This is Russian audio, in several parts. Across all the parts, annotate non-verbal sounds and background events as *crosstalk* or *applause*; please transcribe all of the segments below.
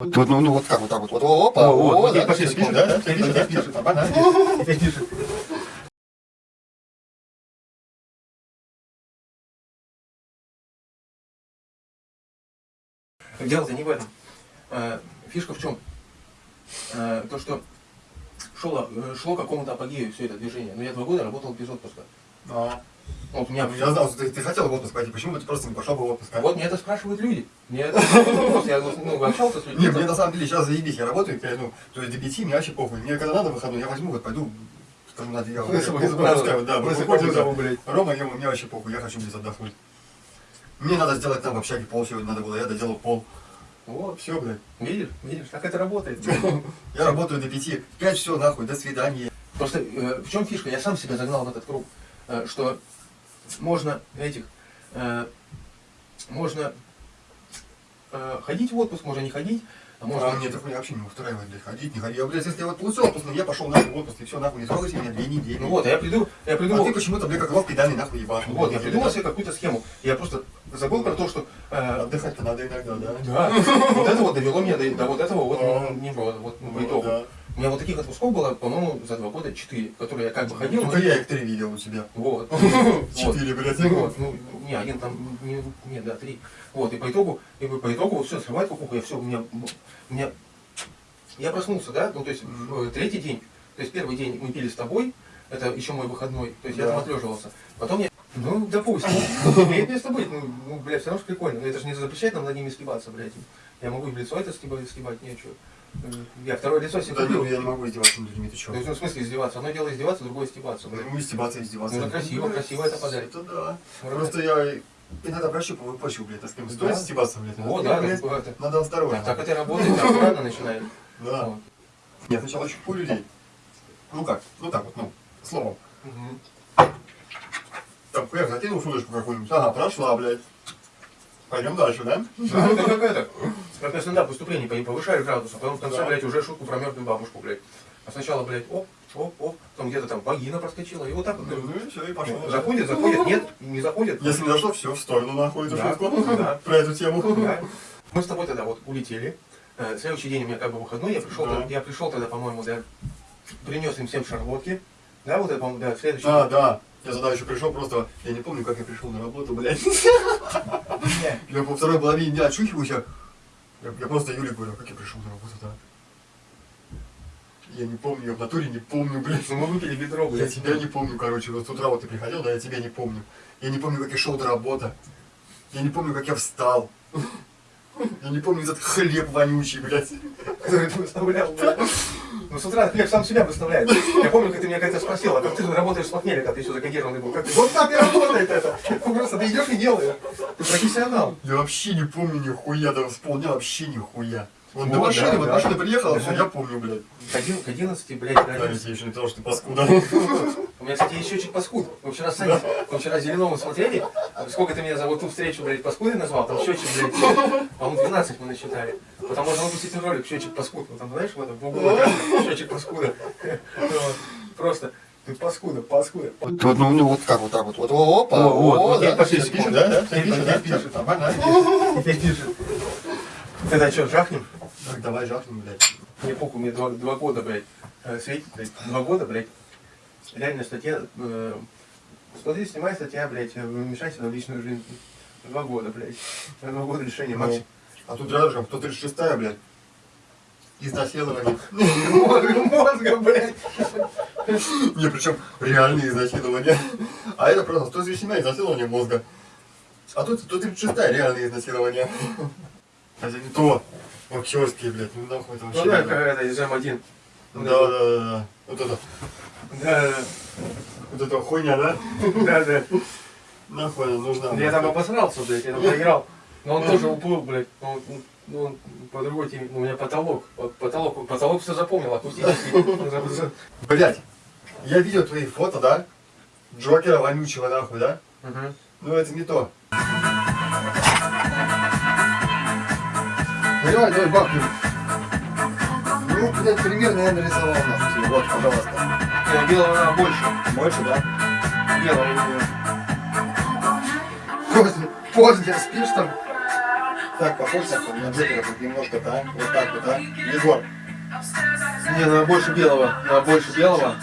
Вот, вот, ну, ну вот как вот так вот, вот, опа, О, вот, о, вот, да, пошли, пишет, пишет, да, да, да, пишет, да, пишет, да. Опять пишет. Дело-то не в этом. Э, Фишка в чем? Э, То, что шло, э, шло к какому-то апогею все это движение. Но я два года работал без отпуска. Вот меня Я знал, что ты, ты хотел в отпуск пойти, почему бы ты просто не пошел бы в отпуск? а? Вот мне это спрашивают люди. Мне это *laughs* вопрос. Я ну, общался с людьми. Не, мне на самом деле сейчас заебись, я работаю, я, ну, то есть до пяти мне вообще похуй. Мне когда надо выходной, я возьму, вот пойду, скажу, надо, я. Рома, ему, мне вообще похуй, я хочу здесь отдохнуть. Мне надо сделать там в общаге пол сегодня надо было, я доделал пол. Вот, Все, блядь. видишь, видишь, как это работает. *laughs* Я работаю до пяти, пять все, нахуй, до свидания. Просто э, в чем фишка? Я сам себя загнал в этот круг, что можно этих, э, можно э, ходить в отпуск, можно не ходить, а можно... А мне такое вообще не устраивает, блядь, ходить, не ходить. Я, блядь, если я вот получил отпуск, ну, я пошел нахуй в отпуск, и все, нахуй, не трогайте меня две недели. Ну вот, а я приду, я А придумал, ты почему-то, блядь, как лох педальный нахуй ебашь. вот, я придумал себе какую-то схему. Я просто забыл про то, что э, Отдыхать-то надо иногда, да? да, *laughs* вот это вот довело меня до, до вот этого вот, А. не вот Вот. У меня вот таких отпусков было, по-моему, за два года четыре, которые я как бы ходил. Только но- я их три видел у тебя. Вот. *laughs* Четыре, блядь. Вот, ну, не, один там, не, не, да, три. Вот, и по итогу, и по итогу вот все, срывает кукуху, я все, у меня, у меня, я проснулся, да, ну, то есть, э, третий день, то есть, первый день мы пили с тобой, это еще мой выходной, то есть, я там отлеживался. Потом я, ну, допустим, *laughs* имеет место быть, ну, ну, блядь, все равно ж прикольно, но это же не запрещает нам над ними стебаться, блядь. Я могу и в лицо это стебать, стебать, нечего. Я второе лицо себе Да, купил. я не могу издеваться над людьми, ты есть, ну, в смысле издеваться? Одно дело издеваться, другое стебаться, блядь. Ну, издеваться, издеваться. Ну, это красиво, красиво это подарит. Это да. Просто я иногда прощупываю почву, блядь, а с кем стоит Да. стебаться, блядь. С да, блядь, Надо осторожно. Так, так это работает, аккуратно начинает. Да. Я сначала щупу людей. Ну как? Ну так вот, ну, словом. Там, хуяк, закинул шуточку какую-нибудь. Ага, прошла, блядь. Пойдем дальше, да? Да, это как это, как на стендап выступлении по- повышаешь градус, а потом в конце, Да. блядь, уже шутку про мертвую бабушку, блядь. А сначала, блядь, оп, оп, оп, там где-то там вагина проскочила, и вот так вот. Ну и все, и пошло. Заходит, заходит, нет, не заходит. Если не дошло, все, в сторону нахуй эту Да. шутку. *laughs* Да. Про эту тему. Да. Мы с тобой тогда вот улетели. Э, Следующий день у меня как бы выходной, я пришел, Да. я пришел тогда, по-моему, да, принес им всем шарлотки. Да, вот это, по-моему, да, следующий Да, да. Я тогда еще пришел просто, я не помню, как я пришел на работу, блядь. Я по второй половине дня очухиваюсь, я, я, я просто Юле говорю, как я пришел на работу, да? Я не помню, я в натуре не помню, блядь. Ну, мы выпили ведро, Я блядь. тебя не помню, короче, вот с утра вот ты приходил, да, я тебя не помню. Я не помню, как я шел до работы. Я не помню, как я встал. Я не помню этот хлеб вонючий, блядь. который ты выставлял, блядь. Ну, с утра хлеб сам себя выставляет. Я помню, как ты меня как-то спросил, а как ты работаешь с похмелья, когда ты еще законсервированный был? Как ты, вот так и работает это. Ну, просто ты идешь и делаешь. Ты профессионал. Я вообще не помню нихуя, да исполнял вообще нихуя. Вот до Вот, машины, вот машина приехала, все, я помню, блядь. К один- к 11, блядь, Да, к я 11. тебе еще не сказал, что ты паскуда. У меня, кстати, есть счетчик паскуд. Мы вчера с мы вчера с Зеленовым смотрели, сколько ты меня за вот ту встречу, блядь, паскудой назвал, там счетчик, блядь, по-моему, 12 мы насчитали. Потом можно выпустить ролик, счетчик паскуд. Вот там, знаешь, в этом, в углу, счетчик паскуда. Вот. Просто, ты паскуда, паскуда. Вот, вот, ну, ну, вот как вот так вот, вот, опа, О, вот, вот, да, пишет, пишет, да, да, пишет, пишет. пишет. Теперь пишет. Тогда что, жахнем? Так, давай жахнем, блядь. Мне похуй, мне два, два года, блядь, э, светит, блядь, два года, блядь. Реально статья, э, смотри, снимай статья, блядь, э, вмешайся в личную жизнь. Два года, блядь. Два года лишения Ну, максимум. А тут рядышком 136-я, блядь. Изнасилование. *laughs* Мозга, блядь. Не, причем реальные изнасилования. А это просто 137 изнасилование мозга. А тут 136 реальные изнасилования. Это не то. Актерские, блядь, ну нахуй это вообще. Ну да, не как надо. это, из М1. Да, да, да, да. Вот это, Да, вот эта хуйня, да? да, да. Нахуй она нужна. Я там обосрался, блядь, я там проиграл. Но он тоже уплыл, блядь. Ну, он- ну, он по другой теме. Ну, у меня потолок. Потолок, потолок все запомнил, акустический. Блять, я видел твои фото, да? Джокера вонючего, нахуй, да? Мгм. Ну это не то. Давай, давай, бабки. Ну, блядь, примерно я нарисовал, нахуй. Вот, пожалуйста. Не, Белого она больше. Больше, да? Белого. Поздно, поздно спишь там? Так, похож на Джокера, хоть немножко-то, а? Вот так вот, а? Егор, Не, надо больше белого. Надо больше белого.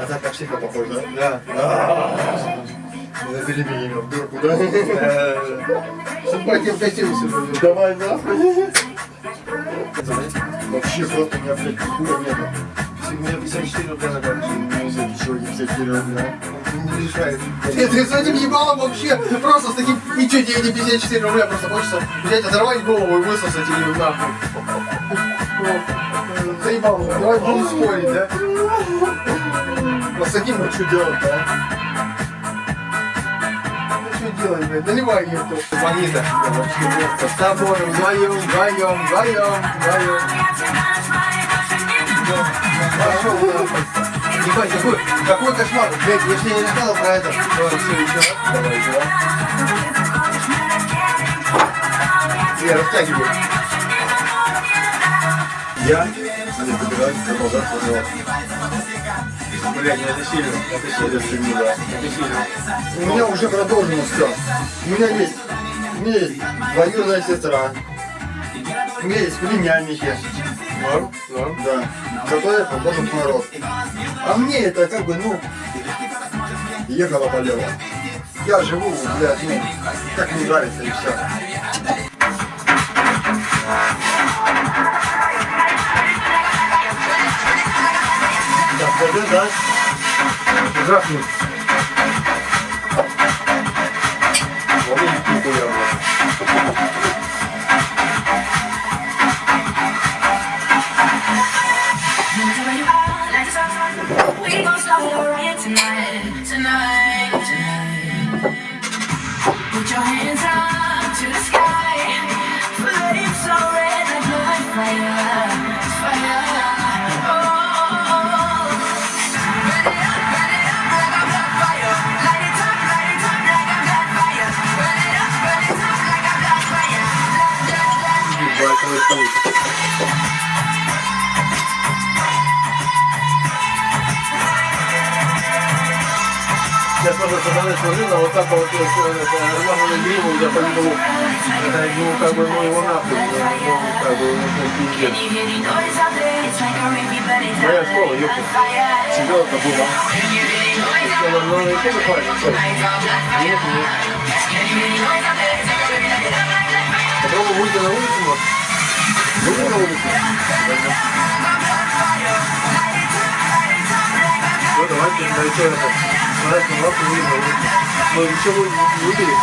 а так на психа похож, да? Да. Забери меня в дурку, да? Судьба тебе в сижу. Давай нахуй. Вообще просто у меня, блядь, хуя нету. Меня 54 рубля на карте. Чего, не все рубля? Не решает. Ты, с этим ебалом вообще просто с таким... И что, тебе не 54 рубля, просто хочется взять, оторвать голову и высосать или нахуй. Заебал, давай будем спорить, да? Вот с таким вот что делать-то, а? Делать, блядь, наливай ебту. Бонита, вообще просто с тобой вдвоем, вдвоем, вдвоем, вдвоем. Пошел. Ебать, какой, какой кошмар. Блядь, я же не рассказывал про это. Давай, все, еще раз. Давай, еще раз. Я растягиваю. Я не собираюсь продолжать тренироваться. Блядь, ну это сильно. Это сильно. Это сильно, да. Это сильно. У меня уже продолжено все. У меня есть, у меня есть двоюродная сестра. У меня есть племянники. Норм, норм. Да. Которые похожи на рост. А мне это как бы, ну, ехало полево. Я живу, блядь, ну, как мне нравится и все. Dat doet dat. Dat draagt niet. Wat is die voor jou? Tonight, tonight Чемпионка была. Can you hear the noise out Ну, ну, и тоже хватит. всё. like a blood fire? Нет, нет. Can you hear the noise out there? It's like a river, but it's not like fire. Попробуй выйти на улицу, может. Выйди на улицу. Ну, давайте, да, еще это. Давайте, лапу выйдем на улицу. Ну, еще вы- выпили.